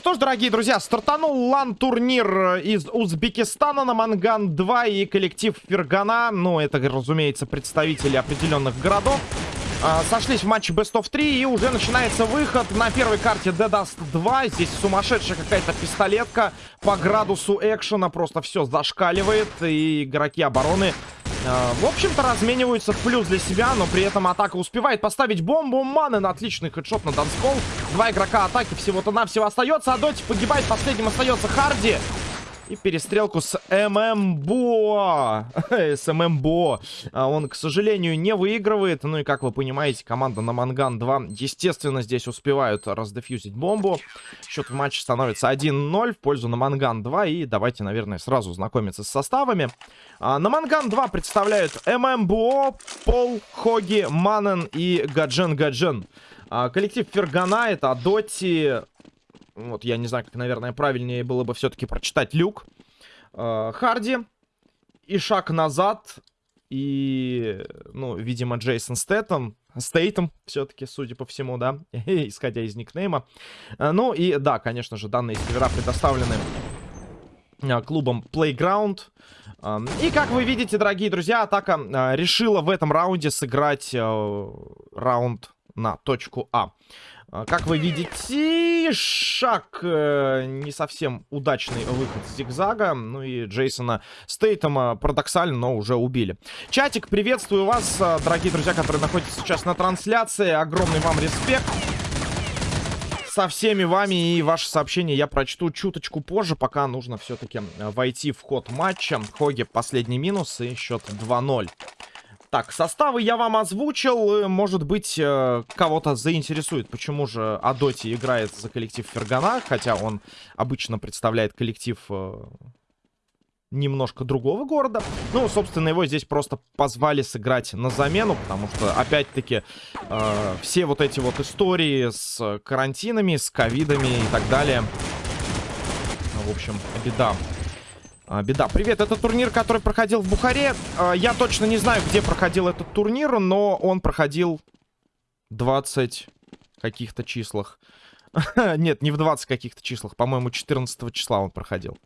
Что ж, дорогие друзья, стартанул лан-турнир из Узбекистана на Манган-2 и коллектив Фергана, ну, это, разумеется, представители определенных городов, а, сошлись в матче Best of 3 и уже начинается выход. На первой карте Dead Dust 2. Здесь сумасшедшая какая-то пистолетка. По градусу экшена, просто все зашкаливает, и игроки обороны в общем-то, размениваются в плюс для себя, но при этом атака успевает поставить бомбу. Манен отличный хедшот на данскол. Два игрока атаки всего-то навсего остается. А Доти погибает, последним остается Харди. И перестрелку с ММБО. с ММБО. А он, к сожалению, не выигрывает. Ну и, как вы понимаете, команда на Манган 2, естественно, здесь успевают раздефьюзить бомбу. Счет в матче становится 1-0 в пользу на Манган 2. И давайте, наверное, сразу знакомиться с составами. А, на Манган 2 представляют ММБО, Пол, Хоги, Манен и Гаджен Гаджен. А, коллектив Фергана это Доти, вот, я не знаю, как, наверное, правильнее было бы все-таки прочитать Люк. Э, Харди. И шаг назад. И, ну, видимо, Джейсон Стэттем. Стейтом, все-таки, судя по всему, да, исходя из никнейма. Э, ну и, да, конечно же, данные сервера предоставлены э, клубом Playground. Э, и, как вы видите, дорогие друзья, атака решила в этом раунде сыграть раунд на точку А. А, как вы видите, шаг э, не совсем удачный выход с зигзага. Ну и Джейсона Стейтема парадоксально, но уже убили. Чатик, приветствую вас, э, дорогие друзья, которые находятся сейчас на трансляции. Огромный вам респект. Со всеми вами и ваши сообщения я прочту чуточку позже, пока нужно все-таки э, войти в ход матча. Хоги последний минус и счет 2-0. Так, составы я вам озвучил. Может быть, э, кого-то заинтересует, почему же Адоти играет за коллектив Фергана, хотя он обычно представляет коллектив э, немножко другого города. Ну, собственно, его здесь просто позвали сыграть на замену, потому что, опять-таки, э, все вот эти вот истории с карантинами, с ковидами и так далее. В общем, беда а, беда. Привет, это турнир, который проходил в Бухаре. А, я точно не знаю, где проходил этот турнир, но он проходил 20 каких-то числах. Нет, не в 20 каких-то числах. По-моему, 14 числа он проходил.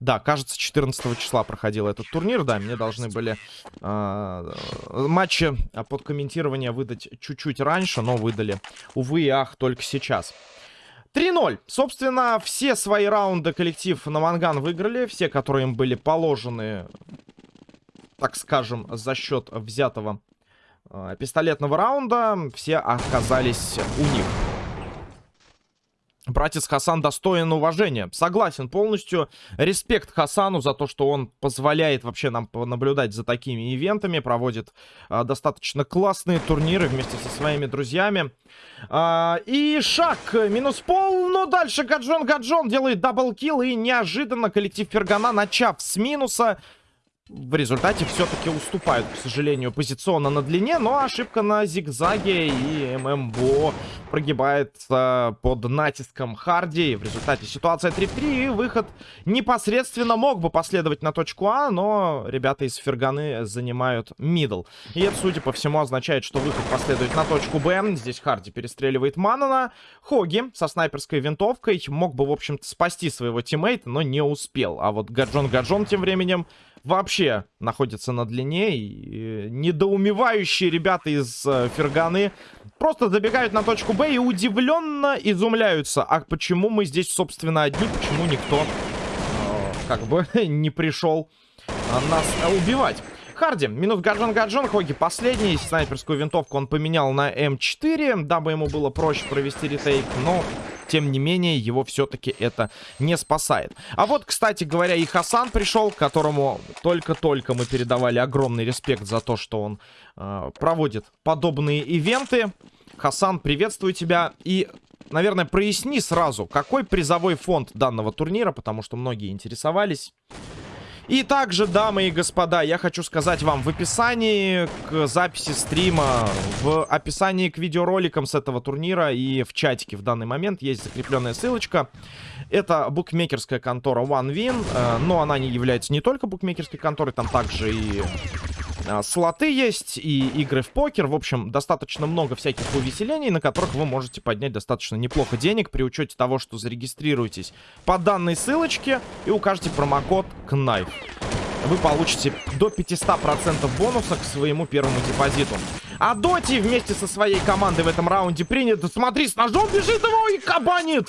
Да, кажется, 14 числа проходил этот турнир. Да, мне должны были э, матчи под комментирование выдать чуть-чуть раньше, но выдали, увы и ах, только сейчас. 3-0. Собственно, все свои раунды коллектив на Манган выиграли. Все, которые им были положены, так скажем, за счет взятого э, пистолетного раунда, все оказались у них. Братец Хасан достоин уважения. Согласен полностью. Респект Хасану за то, что он позволяет вообще нам наблюдать за такими ивентами. Проводит а, достаточно классные турниры вместе со своими друзьями. А, и шаг. Минус пол. Но дальше Гаджон Гаджон делает double kill. И неожиданно коллектив Фергана, начав с минуса в результате все-таки уступают, к сожалению, позиционно на длине, но ошибка на зигзаге и ММБО прогибает э, под натиском Харди. В результате ситуация 3 в 3 и выход непосредственно мог бы последовать на точку А, но ребята из Ферганы занимают middle. И это, судя по всему, означает, что выход последует на точку Б. Здесь Харди перестреливает Манана. Хоги со снайперской винтовкой мог бы, в общем-то, спасти своего тиммейта, но не успел. А вот Гаджон Гаджон тем временем вообще находится на длине. И недоумевающие ребята из э, Ферганы просто забегают на точку Б и удивленно изумляются. А почему мы здесь, собственно, одни? Почему никто э, как бы не пришел э, нас убивать? Харди, минус Гаджон Гаджон, Хоги последний. Снайперскую винтовку он поменял на М4, дабы ему было проще провести ретейк, но тем не менее, его все-таки это не спасает. А вот, кстати говоря, и Хасан пришел, которому только-только мы передавали огромный респект за то, что он э, проводит подобные ивенты. Хасан, приветствую тебя. И, наверное, проясни сразу, какой призовой фонд данного турнира, потому что многие интересовались. И также, дамы и господа, я хочу сказать вам в описании к записи стрима, в описании к видеороликам с этого турнира и в чатике в данный момент есть закрепленная ссылочка. Это букмекерская контора OneWin, э, но она не является не только букмекерской конторой, там также и слоты есть и игры в покер. В общем, достаточно много всяких увеселений, на которых вы можете поднять достаточно неплохо денег при учете того, что зарегистрируетесь по данной ссылочке и укажете промокод KNIFE. Вы получите до 500% бонуса к своему первому депозиту. А Доти вместе со своей командой в этом раунде принят. Смотри, с ножом бежит его и кабанит.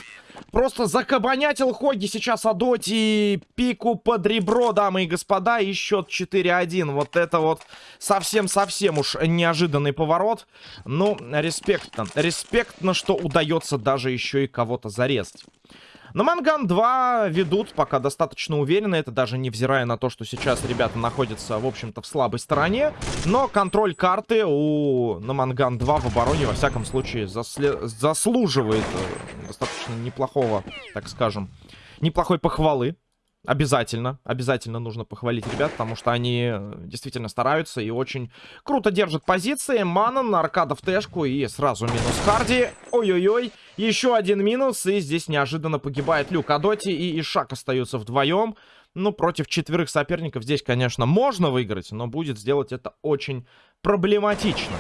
Просто закабанятил Хоги сейчас Адоти. Пику под ребро, дамы и господа. И счет 4-1. Вот это вот совсем-совсем уж неожиданный поворот. Ну, респектно. Респектно, что удается даже еще и кого-то зарезать. На Манган 2 ведут пока достаточно уверенно. Это даже невзирая на то, что сейчас ребята находятся, в общем-то, в слабой стороне. Но контроль карты у на Манган 2 в обороне, во всяком случае, засле... заслуживает э, достаточно неплохого, так скажем, неплохой похвалы. Обязательно, обязательно нужно похвалить ребят, потому что они э, действительно стараются и очень круто держат позиции. Манан, аркада в тэшку и сразу минус Харди. Ой-ой-ой, еще один минус, и здесь неожиданно погибает Люк Адоти и Ишак остаются вдвоем. Ну, против четверых соперников здесь, конечно, можно выиграть, но будет сделать это очень проблематично.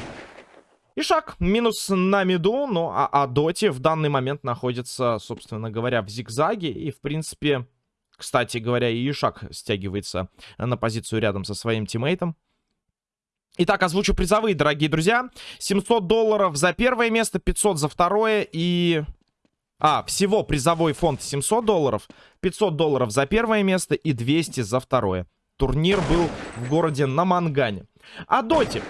Ишак минус на миду, ну а Адоти в данный момент находится, собственно говоря, в зигзаге. И, в принципе, кстати говоря, и Ишак стягивается на позицию рядом со своим тиммейтом. Итак, озвучу призовые, дорогие друзья. 700 долларов за первое место, 500 за второе и... А, всего призовой фонд 700 долларов, 500 долларов за первое место и 200 за второе. Турнир был в городе Намангане. А доте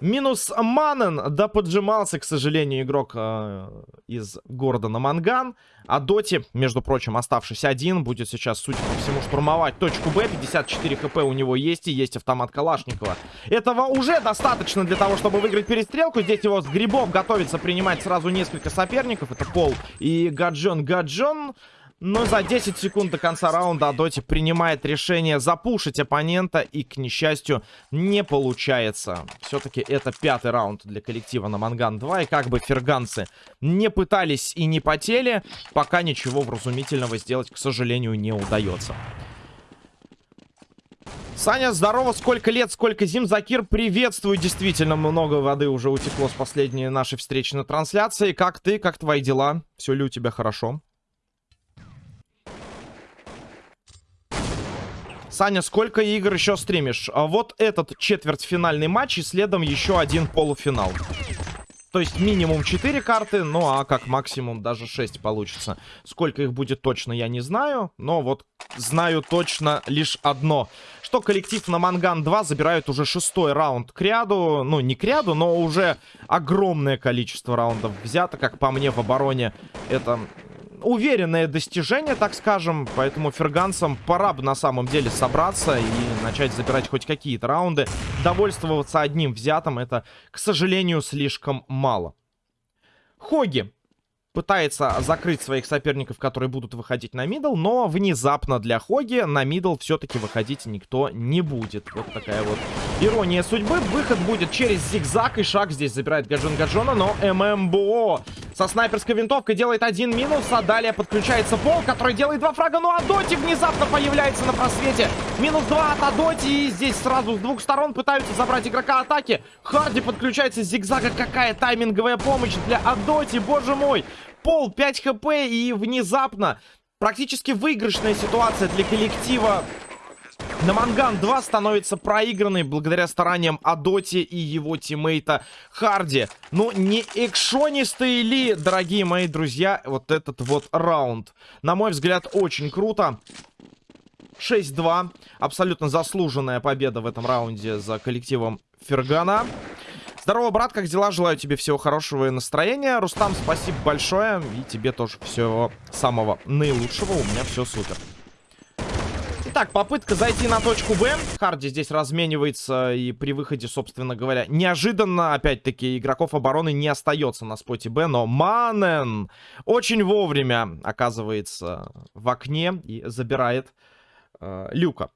Минус Манен, да поджимался, к сожалению, игрок э, из города Наманган. А Доти, между прочим, оставшись один, будет сейчас, судя по всему, штурмовать точку Б. 54 хп у него есть и есть автомат Калашникова. Этого уже достаточно для того, чтобы выиграть перестрелку. Здесь его с грибов готовится принимать сразу несколько соперников. Это Пол и Гаджон Гаджон. Но за 10 секунд до конца раунда Адоти принимает решение запушить оппонента. И, к несчастью, не получается. Все-таки это пятый раунд для коллектива на Манган 2. И как бы ферганцы не пытались и не потели, пока ничего вразумительного сделать, к сожалению, не удается. Саня, здорово, сколько лет, сколько зим. Закир, приветствую. Действительно, много воды уже утекло с последней нашей встречи на трансляции. Как ты, как твои дела? Все ли у тебя хорошо? Саня, сколько игр еще стримишь? А вот этот четвертьфинальный матч и следом еще один полуфинал. То есть минимум 4 карты, ну а как максимум даже 6 получится. Сколько их будет точно, я не знаю. Но вот знаю точно лишь одно. Что коллектив на Манган 2 забирают уже шестой раунд к ряду. Ну, не к ряду, но уже огромное количество раундов взято. Как по мне в обороне это уверенное достижение, так скажем. Поэтому ферганцам пора бы на самом деле собраться и начать забирать хоть какие-то раунды. Довольствоваться одним взятым это, к сожалению, слишком мало. Хоги пытается закрыть своих соперников, которые будут выходить на middle, но внезапно для Хоги на middle все-таки выходить никто не будет. Вот такая вот ирония судьбы. Выход будет через зигзаг, и шаг здесь забирает Гаджон Гаджона, но ММБО со снайперской винтовкой делает один минус, а далее подключается Пол, который делает два фрага, ну а Доти внезапно появляется на просвете. Минус два от Адоти, и здесь сразу с двух сторон пытаются забрать игрока атаки. Харди подключается с зигзага, какая тайминговая помощь для Адоти, боже мой. Пол 5 хп и внезапно практически выигрышная ситуация для коллектива на Манган 2 становится проигранной благодаря стараниям Адоти и его тиммейта Харди. Ну, не экшонистые ли, дорогие мои друзья, вот этот вот раунд? На мой взгляд, очень круто. 6-2. Абсолютно заслуженная победа в этом раунде за коллективом Фергана. Здорово, брат, как дела? Желаю тебе всего хорошего и настроения. Рустам, спасибо большое. И тебе тоже всего самого наилучшего. У меня все супер. Итак, попытка зайти на точку Б. Харди здесь разменивается и при выходе, собственно говоря, неожиданно, опять-таки, игроков обороны не остается на споте Б, но Манен очень вовремя оказывается в окне и забирает э, Люка.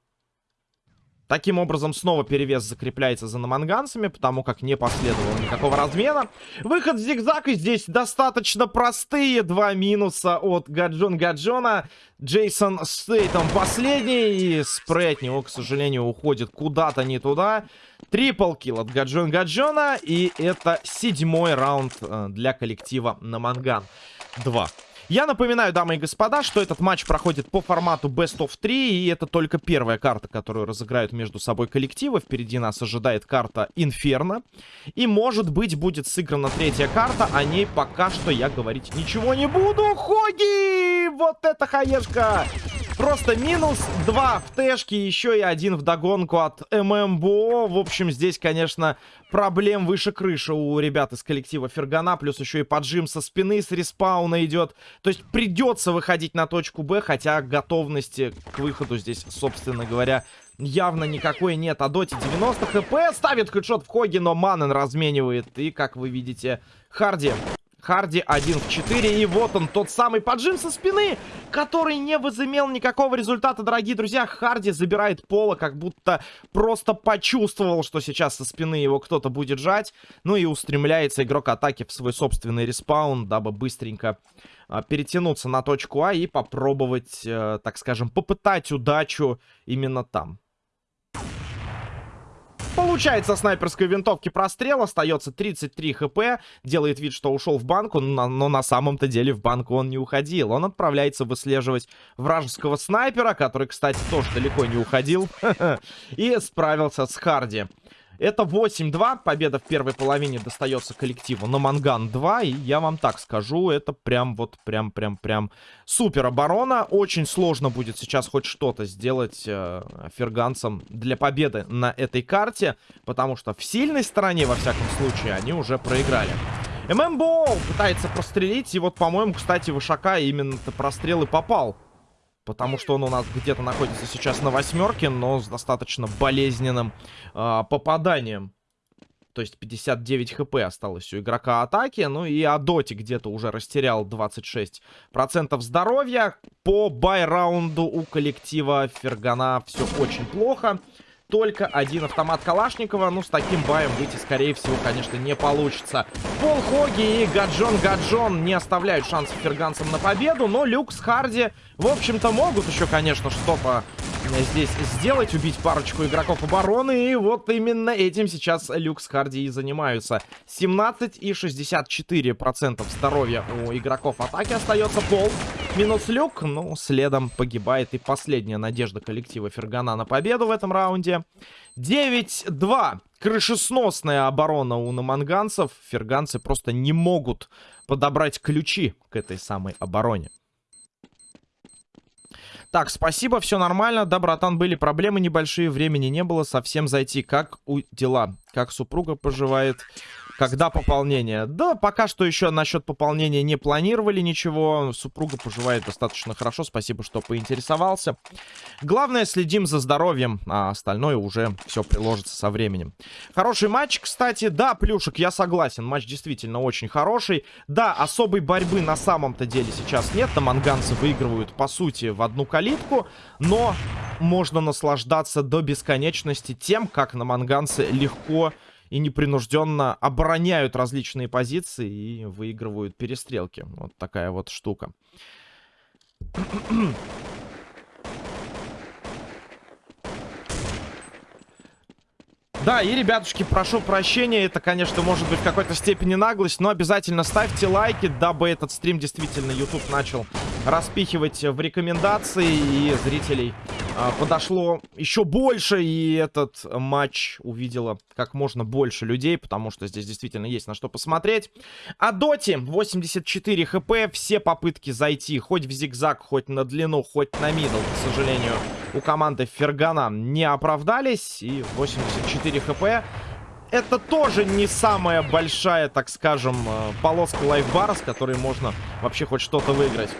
Таким образом, снова перевес закрепляется за наманганцами, потому как не последовало никакого размена. Выход в зигзаг, и здесь достаточно простые два минуса от Гаджон Гаджона. Джейсон Стейтом последний, и спрей от него, к сожалению, уходит куда-то не туда. Трипл килл от Гаджон Гаджона, и это седьмой раунд э, для коллектива Наманган 2. Я напоминаю, дамы и господа, что этот матч проходит по формату Best of 3, и это только первая карта, которую разыграют между собой коллективы. Впереди нас ожидает карта Инферно. И, может быть, будет сыграна третья карта, о ней пока что я говорить ничего не буду. Хоги! Вот это хаешка! Просто минус 2 в тэшке, еще и один в догонку от ММБО. В общем, здесь, конечно, проблем выше крыши у ребят из коллектива Фергана. Плюс еще и поджим со спины с респауна идет. То есть придется выходить на точку Б, хотя готовности к выходу здесь, собственно говоря, явно никакой нет. А Доти 90 HP ставит headshot в Хоги, но Маннен разменивает. И, как вы видите, Харди Харди 1 в 4. И вот он, тот самый поджим со спины, который не возымел никакого результата, дорогие друзья. Харди забирает пола, как будто просто почувствовал, что сейчас со спины его кто-то будет жать. Ну и устремляется игрок атаки в свой собственный respawn, дабы быстренько а, перетянуться на точку А и попробовать, э, так скажем, попытать удачу именно там. Получается снайперской винтовки прострел, остается 33 хп, делает вид, что ушел в банку, но, на самом-то деле в банку он не уходил. Он отправляется выслеживать вражеского снайпера, который, кстати, тоже далеко не уходил, и справился с Харди. Это 8-2. Победа в первой половине достается коллективу на Манган 2. И я вам так скажу, это прям вот прям-прям-прям супер оборона. Очень сложно будет сейчас хоть что-то сделать э, ферганцам для победы на этой карте. Потому что в сильной стороне, во всяком случае, они уже проиграли. ММБО пытается прострелить. И вот, по-моему, кстати, Вышака именно-то прострел и попал. Потому что он у нас где-то находится сейчас на восьмерке, но с достаточно болезненным э, попаданием. То есть 59 хп осталось у игрока атаки. Ну и Адоти где-то уже растерял 26% здоровья. По бай-раунду у коллектива Фергана все очень плохо только один автомат Калашникова. Ну, с таким баем выйти, скорее всего, конечно, не получится. Пол Хоги и Гаджон Гаджон не оставляют шансов ферганцам на победу, но Люк с Харди, в общем-то, могут еще, конечно, что-то здесь сделать, убить парочку игроков обороны. И вот именно этим сейчас Люкс Харди и занимаются. 17 и 64% здоровья у игроков атаки остается. Пол минус Люк. Ну, следом погибает и последняя надежда коллектива Фергана на победу в этом раунде. 9-2. Крышесносная оборона у наманганцев. Ферганцы просто не могут подобрать ключи к этой самой обороне. Так, спасибо, все нормально. Да, братан, были проблемы небольшие, времени не было совсем зайти. Как у дела? Как супруга поживает? Когда пополнение? Да, пока что еще насчет пополнения не планировали ничего. Супруга поживает достаточно хорошо. Спасибо, что поинтересовался. Главное, следим за здоровьем, а остальное уже все приложится со временем. Хороший матч, кстати. Да, Плюшек, я согласен. Матч действительно очень хороший. Да, особой борьбы на самом-то деле сейчас нет. Там анганцы выигрывают, по сути, в одну калитку. Но можно наслаждаться до бесконечности тем, как на манганцы легко и непринужденно обороняют различные позиции и выигрывают перестрелки. Вот такая вот штука. Да, и, ребятушки, прошу прощения, это, конечно, может быть в какой-то степени наглость, но обязательно ставьте лайки, дабы этот стрим действительно YouTube начал распихивать в рекомендации, и зрителей подошло еще больше, и этот матч увидела как можно больше людей, потому что здесь действительно есть на что посмотреть. А Доти 84 хп, все попытки зайти хоть в зигзаг, хоть на длину, хоть на мидл, к сожалению, у команды Фергана не оправдались, и 84 хп это тоже не самая большая, так скажем, э, полоска лайфбара, с которой можно вообще хоть что-то выиграть.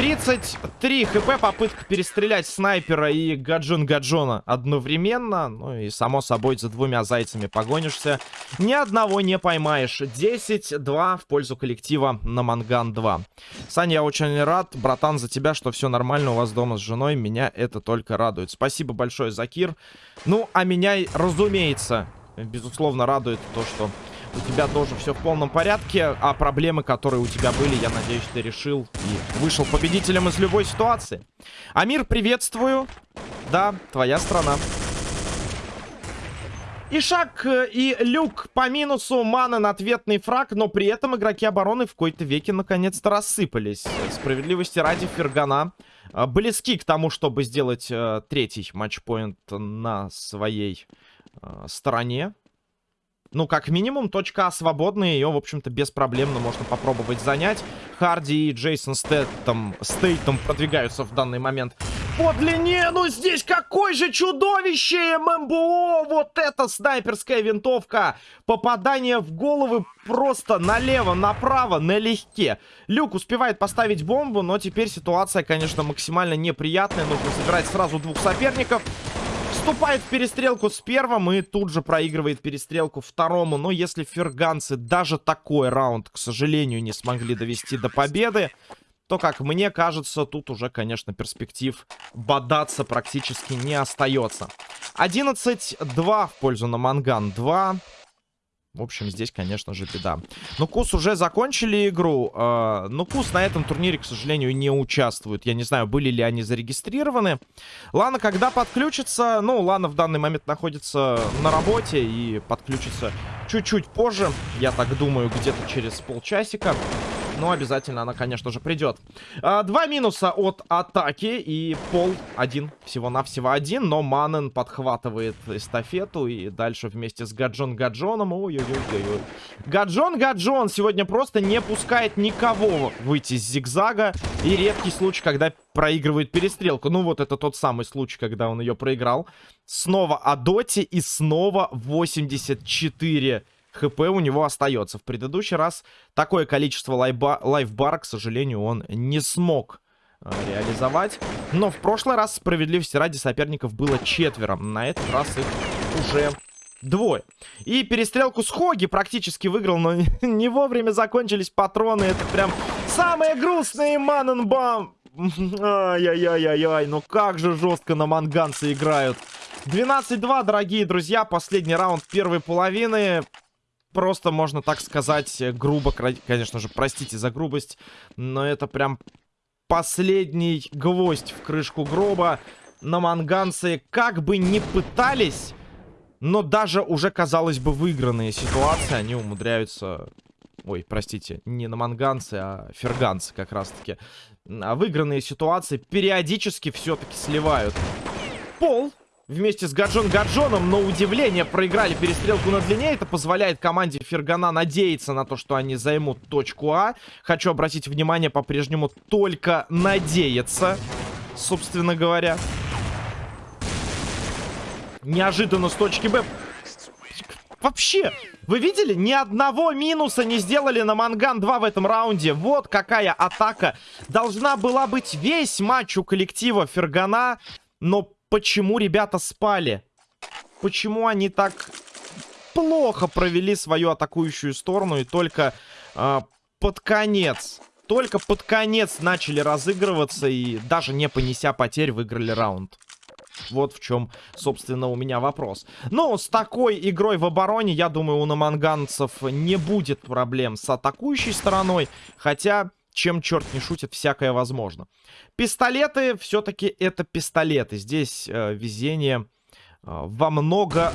33 хп, попытка перестрелять снайпера и гаджон гаджона одновременно. Ну и, само собой, за двумя зайцами погонишься. Ни одного не поймаешь. 10-2 в пользу коллектива на Манган 2. Саня, я очень рад, братан, за тебя, что все нормально у вас дома с женой. Меня это только радует. Спасибо большое, Закир. Ну, а меня, разумеется, безусловно, радует то, что у тебя тоже все в полном порядке, а проблемы, которые у тебя были, я надеюсь, ты решил и вышел победителем из любой ситуации. Амир, приветствую. Да, твоя страна. Ишак э, и Люк по минусу, Манен ответный фраг, но при этом игроки обороны в какой-то веке наконец-то рассыпались. Справедливости ради Фергана э, близки к тому, чтобы сделать э, третий матчпоинт на своей э, стороне. Ну, как минимум, точка А свободная, ее, в общем-то, беспроблемно можно попробовать занять. Харди и Джейсон Стэттом, Стейтом продвигаются в данный момент по длине. Ну, здесь какой же чудовище ММБО! Вот это снайперская винтовка! Попадание в головы просто налево, направо, налегке. Люк успевает поставить бомбу, но теперь ситуация, конечно, максимально неприятная. Нужно собирать сразу двух соперников. Вступает в перестрелку с первым и тут же проигрывает перестрелку второму. Но если ферганцы даже такой раунд, к сожалению, не смогли довести до победы, то, как мне кажется, тут уже, конечно, перспектив бодаться практически не остается. 11-2 в пользу на Манган 2. В общем, здесь, конечно же, беда. Ну, Кус уже закончили игру. Э, но Кус на этом турнире, к сожалению, не участвует. Я не знаю, были ли они зарегистрированы. Лана, когда подключится... Ну, Лана в данный момент находится на работе и подключится чуть-чуть позже. Я так думаю, где-то через полчасика. Но обязательно она, конечно же, придет. А, два минуса от атаки. И пол один. Всего-навсего один. Но Манен подхватывает эстафету. И дальше вместе с Гаджон Гаджоном. Ой-ой-ой-ой. Гаджон Гаджон сегодня просто не пускает никого выйти с зигзага. И редкий случай, когда проигрывает перестрелку. Ну, вот это тот самый случай, когда он ее проиграл. Снова о доте и снова 84 хп у него остается. В предыдущий раз такое количество лайфба лайфбара, к сожалению, он не смог э, реализовать. Но в прошлый раз, справедливости ради, соперников было четверо. На этот раз их уже двое. И перестрелку с Хоги практически выиграл, но не вовремя закончились патроны. Это прям самые грустные Маненбам. Ай-яй-яй-яй-яй, ну как же жестко на манганцы играют. 12-2, дорогие друзья, последний раунд первой половины просто, можно так сказать, грубо, конечно же, простите за грубость, но это прям последний гвоздь в крышку гроба. На манганцы как бы не пытались, но даже уже, казалось бы, выигранные ситуации, они умудряются... Ой, простите, не на манганцы, а ферганцы как раз-таки. А выигранные ситуации периодически все-таки сливают. Пол вместе с Гаджон Гаджоном, но удивление проиграли перестрелку на длине. Это позволяет команде Фергана надеяться на то, что они займут точку А. Хочу обратить внимание по-прежнему только надеяться, собственно говоря. Неожиданно с точки Б. Вообще, вы видели? Ни одного минуса не сделали на Манган 2 в этом раунде. Вот какая атака. Должна была быть весь матч у коллектива Фергана. Но почему ребята спали? Почему они так плохо провели свою атакующую сторону и только э, под конец, только под конец начали разыгрываться и даже не понеся потерь выиграли раунд? Вот в чем, собственно, у меня вопрос. Ну, с такой игрой в обороне, я думаю, у наманганцев не будет проблем с атакующей стороной. Хотя, чем черт не шутит, всякое возможно. Пистолеты, все-таки это пистолеты. Здесь э, везение э, во много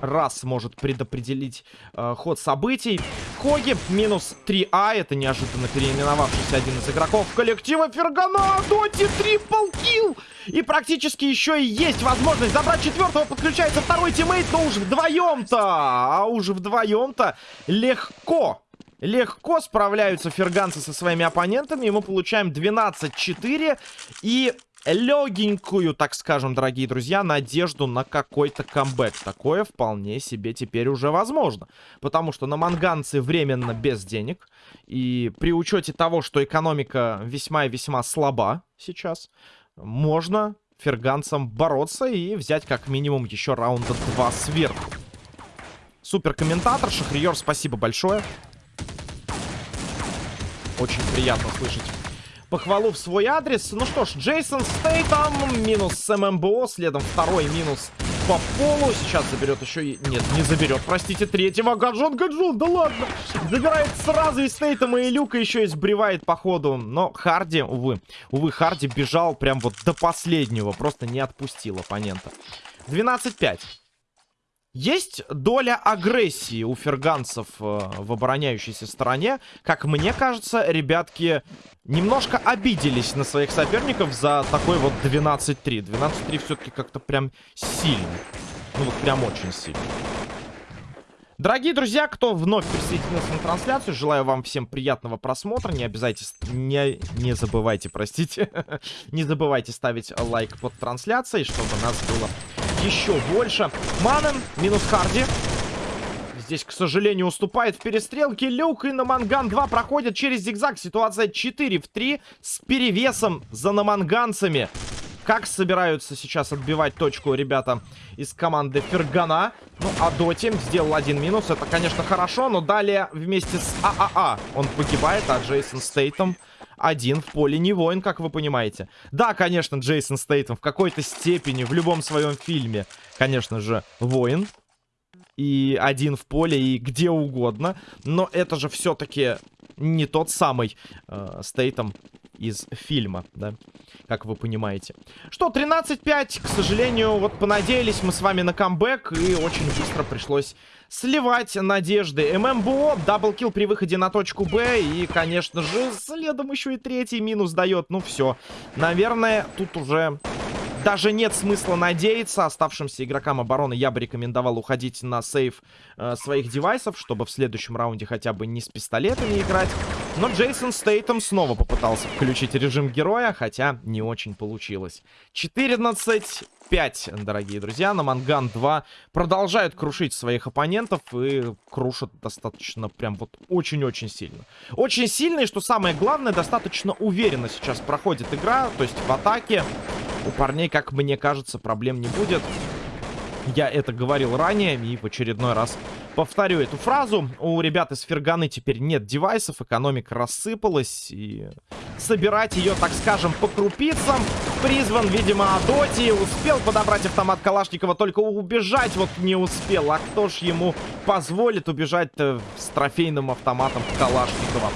раз может предопределить э, ход событий. Хоги минус 3А. Это неожиданно переименовавшийся один из игроков коллектива Фергана. Доти triple kill. И практически еще и есть возможность забрать четвертого. Подключается второй teammate, но уже вдвоем-то. А уже вдвоем-то легко Легко справляются ферганцы со своими оппонентами. И мы получаем 12-4. И легенькую, так скажем, дорогие друзья, надежду на какой-то камбэк. Такое вполне себе теперь уже возможно. Потому что на манганцы временно без денег. И при учете того, что экономика весьма и весьма слаба сейчас, можно ферганцам бороться и взять как минимум еще раунда 2 сверху. Супер комментатор, Шахриер, спасибо большое. Очень приятно слышать похвалу в свой адрес. Ну что ж, Джейсон Стейтом, минус с ММБО, следом второй минус по полу. Сейчас заберет еще и... Нет, не заберет, простите, третьего. Гаджон, Гаджон, да ладно. Забирает сразу и Стейтома, и Люка еще и сбривает по ходу. Но Харди, увы, увы, Харди бежал прям вот до последнего. Просто не отпустил оппонента. 12-5. Есть доля агрессии у ферганцев э, в обороняющейся стороне. Как мне кажется, ребятки немножко обиделись на своих соперников за такой вот 12-3. 12-3 все-таки как-то прям сильно. Ну вот прям очень сильно. Дорогие друзья, кто вновь присоединился на трансляцию, желаю вам всем приятного просмотра. Не обязательно, не, не забывайте, простите, не забывайте ставить лайк под трансляцией, чтобы нас было еще больше. Манен минус Харди. Здесь, к сожалению, уступает в перестрелке. Люк и Наманган 2 проходят через зигзаг. Ситуация 4 в 3 с перевесом за наманганцами. Как собираются сейчас отбивать точку ребята из команды Фергана. Ну, а Доти сделал один минус. Это, конечно, хорошо, но далее вместе с ААА а а он погибает, а Джейсон Стейтом один в поле не воин, как вы понимаете. Да, конечно, Джейсон Стейтом в какой-то степени, в любом своем фильме, конечно же, воин. И один в поле, и где угодно. Но это же все-таки не тот самый э, Стейтом из фильма, да, как вы понимаете. Что, 13-5, к сожалению, вот понадеялись мы с вами на камбэк, и очень быстро пришлось сливать надежды. ММБО, double kill при выходе на точку Б, и, конечно же, следом еще и третий минус дает. Ну, все. Наверное, тут уже даже нет смысла надеяться. Оставшимся игрокам обороны я бы рекомендовал уходить на save э, своих девайсов, чтобы в следующем раунде хотя бы не с пистолетами играть. Но Джейсон Стейтом снова попытался включить режим героя, хотя не очень получилось. 14 5, дорогие друзья. На Манган 2 продолжают крушить своих оппонентов и крушат достаточно прям вот очень-очень сильно. Очень сильно и, что самое главное, достаточно уверенно сейчас проходит игра, то есть в атаке. У парней, как мне кажется, проблем не будет. Я это говорил ранее и в очередной раз повторю эту фразу. У ребят из Ферганы теперь нет девайсов, экономика рассыпалась. И собирать ее, так скажем, по крупицам. Призван, видимо, Адоти. Успел подобрать автомат Калашникова, только убежать вот не успел. А кто ж ему позволит убежать с трофейным автоматом Калашникова?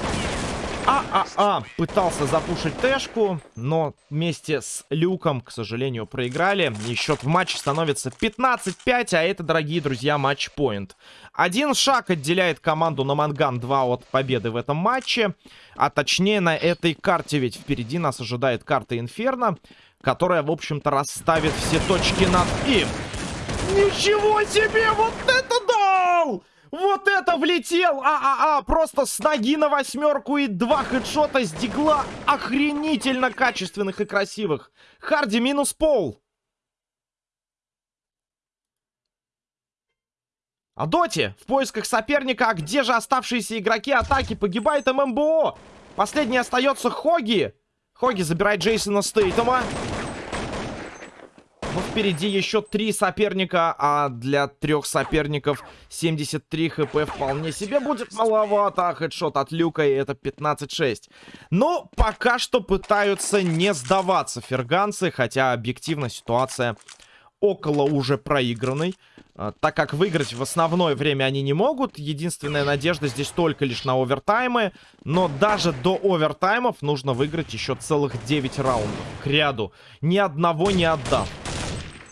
А-а-а пытался запушить Тэшку, но вместе с Люком, к сожалению, проиграли. И счет в матче становится 15-5, а это, дорогие друзья, матч-поинт. Один шаг отделяет команду на Манган 2 от победы в этом матче. А точнее на этой карте, ведь впереди нас ожидает карта Инферно, которая, в общем-то, расставит все точки над «и». Ничего себе! Вот это дал! Вот это влетел! А-а-а! Просто с ноги на восьмерку и два хедшота с дигла. Охренительно качественных и красивых. Харди минус пол. А Доти в поисках соперника. А где же оставшиеся игроки атаки? Погибает ММБО. Последний остается Хоги. Хоги забирает Джейсона Стейтома. Но впереди еще три соперника, а для трех соперников 73 хп вполне себе будет маловато. А хедшот от Люка, и это 15-6. Но пока что пытаются не сдаваться ферганцы, хотя объективно ситуация около уже проигранной. А, так как выиграть в основное время они не могут. Единственная надежда здесь только лишь на овертаймы. Но даже до овертаймов нужно выиграть еще целых 9 раундов к ряду. Ни одного не отдав.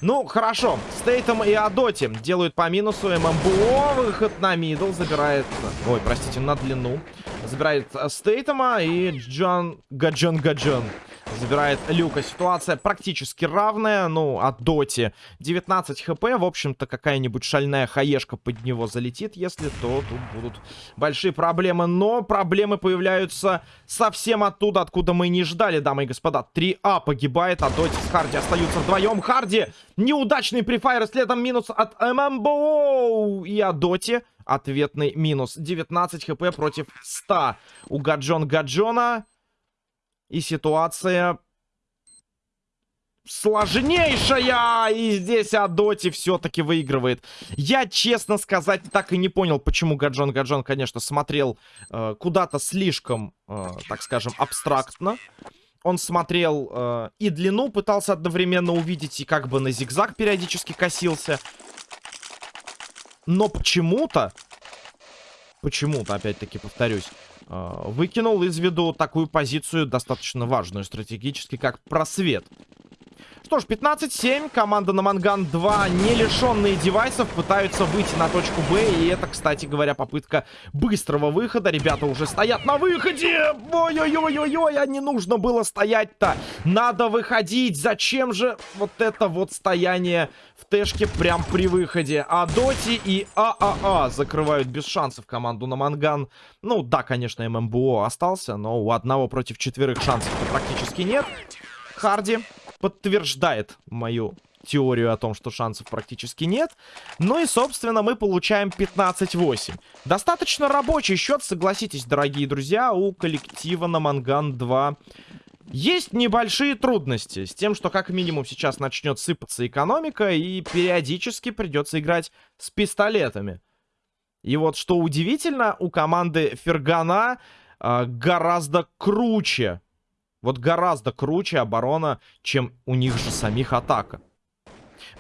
Ну, хорошо. Стейтом и Адоти делают по минусу. ММБО выход на middle забирает... Ой, простите, на длину. Забирает Стейтома и Джон Гаджон Гаджон Забирает Люка. Ситуация практически равная. Ну, от Доти 19 хп. В общем-то, какая-нибудь шальная хаешка под него залетит. Если то, тут будут большие проблемы. Но проблемы появляются совсем оттуда, откуда мы не ждали, дамы и господа. 3А погибает, а Доти с Харди остаются вдвоем. Харди неудачный префайр. Следом минус от ММБО. И от Доти ответный минус. 19 хп против 100 у Гаджон Гаджона. И ситуация сложнейшая. И здесь Адоти все-таки выигрывает. Я, честно сказать, так и не понял, почему Гаджон Гаджон, конечно, смотрел э, куда-то слишком, э, так скажем, абстрактно. Он смотрел э, и длину, пытался одновременно увидеть, и как бы на зигзаг периодически косился. Но почему-то, почему-то, опять-таки повторюсь, выкинул из виду такую позицию, достаточно важную стратегически, как просвет. Что ж, 15-7. Команда на Манган 2, не лишенные девайсов, пытаются выйти на точку Б. И это, кстати говоря, попытка быстрого выхода. Ребята уже стоят на выходе. Ой-ой-ой-ой-ой, а не нужно было стоять-то. Надо выходить. Зачем же вот это вот стояние в тэшке прям при выходе? А Доти и ААА закрывают без шансов команду на Манган. Ну, да, конечно, ММБО остался, но у одного против четверых шансов практически нет. Харди подтверждает мою теорию о том, что шансов практически нет. Ну и, собственно, мы получаем 15-8. Достаточно рабочий счет, согласитесь, дорогие друзья, у коллектива на Манган 2. Есть небольшие трудности с тем, что как минимум сейчас начнет сыпаться экономика, и периодически придется играть с пистолетами. И вот что удивительно, у команды Фергана э, гораздо круче вот гораздо круче оборона, чем у них же самих атака.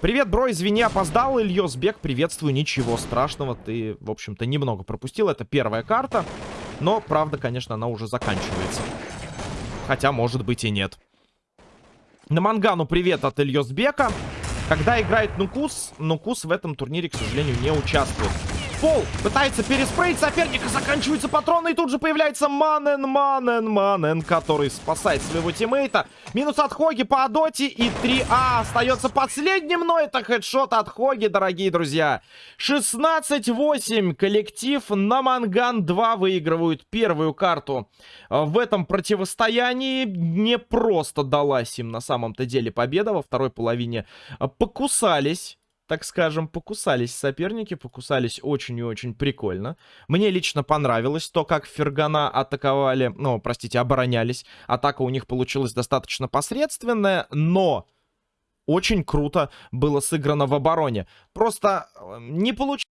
Привет, бро, извини, опоздал, Ильёсбек, приветствую, ничего страшного, ты, в общем-то, немного пропустил, это первая карта, но, правда, конечно, она уже заканчивается. Хотя, может быть, и нет. На Мангану привет от Ильёсбека. Когда играет Нукус, Нукус в этом турнире, к сожалению, не участвует пол. Пытается переспреить соперника. Заканчиваются патроны. И тут же появляется Манен, Манен, Манен, который спасает своего тиммейта. Минус от Хоги по Адоте. И 3А остается последним. Но это хедшот от Хоги, дорогие друзья. 16-8. Коллектив на Манган 2 выигрывают первую карту в этом противостоянии. Не просто далась им на самом-то деле победа. Во второй половине покусались так скажем, покусались соперники, покусались очень и очень прикольно. Мне лично понравилось то, как Фергана атаковали, ну, простите, оборонялись. Атака у них получилась достаточно посредственная, но очень круто было сыграно в обороне. Просто э, не получилось...